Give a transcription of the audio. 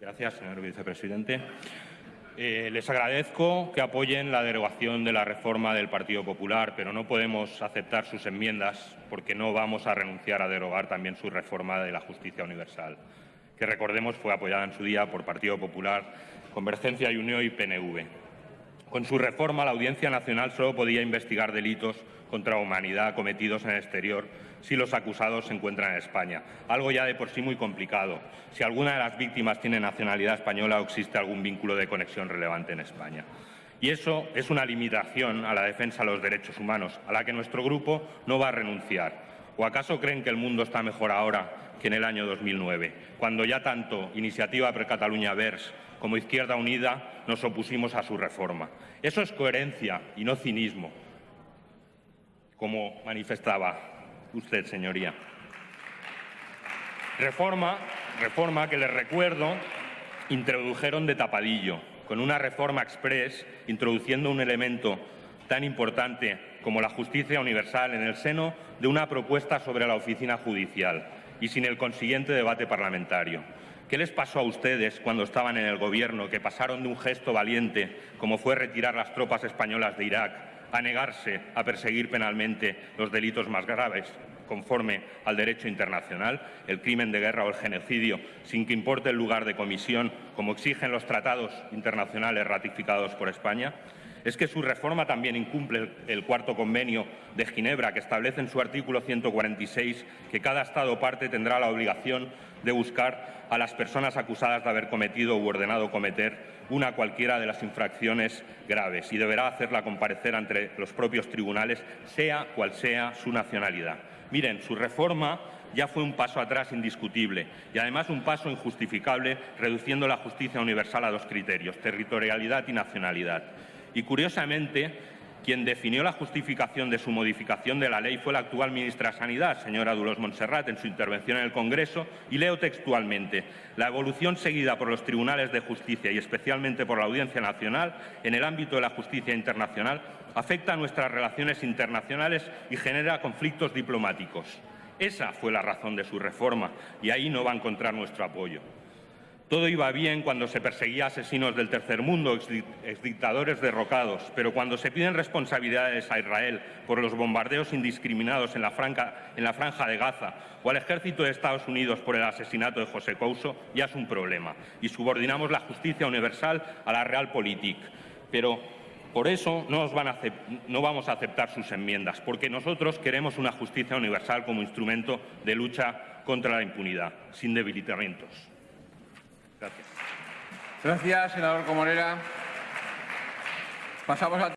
Gracias, señor vicepresidente. Eh, les agradezco que apoyen la derogación de la reforma del Partido Popular, pero no podemos aceptar sus enmiendas porque no vamos a renunciar a derogar también su reforma de la justicia universal, que recordemos fue apoyada en su día por Partido Popular, Convergencia y Unión y PNV. Con su reforma, la Audiencia Nacional solo podía investigar delitos contra la humanidad cometidos en el exterior si los acusados se encuentran en España, algo ya de por sí muy complicado, si alguna de las víctimas tiene nacionalidad española o existe algún vínculo de conexión relevante en España. Y eso es una limitación a la defensa de los derechos humanos, a la que nuestro grupo no va a renunciar. ¿O acaso creen que el mundo está mejor ahora que en el año 2009, cuando ya tanto Iniciativa per Cataluña Vers como Izquierda Unida nos opusimos a su reforma? Eso es coherencia y no cinismo como manifestaba usted, señoría. Reforma, reforma que les recuerdo introdujeron de tapadillo, con una reforma express introduciendo un elemento tan importante como la justicia universal en el seno de una propuesta sobre la oficina judicial y sin el consiguiente debate parlamentario. ¿Qué les pasó a ustedes cuando estaban en el Gobierno, que pasaron de un gesto valiente, como fue retirar las tropas españolas de Irak, a negarse a perseguir penalmente los delitos más graves, conforme al derecho internacional, el crimen de guerra o el genocidio, sin que importe el lugar de comisión, como exigen los tratados internacionales ratificados por España? es que su reforma también incumple el cuarto convenio de Ginebra, que establece en su artículo 146 que cada Estado parte tendrá la obligación de buscar a las personas acusadas de haber cometido u ordenado cometer una cualquiera de las infracciones graves y deberá hacerla comparecer ante los propios tribunales, sea cual sea su nacionalidad. Miren, su reforma ya fue un paso atrás indiscutible y además un paso injustificable reduciendo la justicia universal a dos criterios, territorialidad y nacionalidad. Y curiosamente, quien definió la justificación de su modificación de la ley fue la actual ministra de Sanidad, señora Dulos Montserrat, en su intervención en el Congreso, y leo textualmente la evolución seguida por los tribunales de justicia y especialmente por la Audiencia Nacional en el ámbito de la justicia internacional afecta a nuestras relaciones internacionales y genera conflictos diplomáticos. Esa fue la razón de su reforma y ahí no va a encontrar nuestro apoyo. Todo iba bien cuando se perseguía asesinos del tercer mundo, exdictadores derrocados, pero cuando se piden responsabilidades a Israel por los bombardeos indiscriminados en la, franja de Gaza o al ejército de Estados Unidos por el asesinato de José Couso, ya es un problema y subordinamos la justicia universal a la realpolitik. Pero por eso no, vamos a aceptar sus enmiendas, porque nosotros queremos una justicia universal como instrumento de lucha contra la impunidad, sin debilitamientos. Gracias. Gracias, senador Comorera. Pasamos a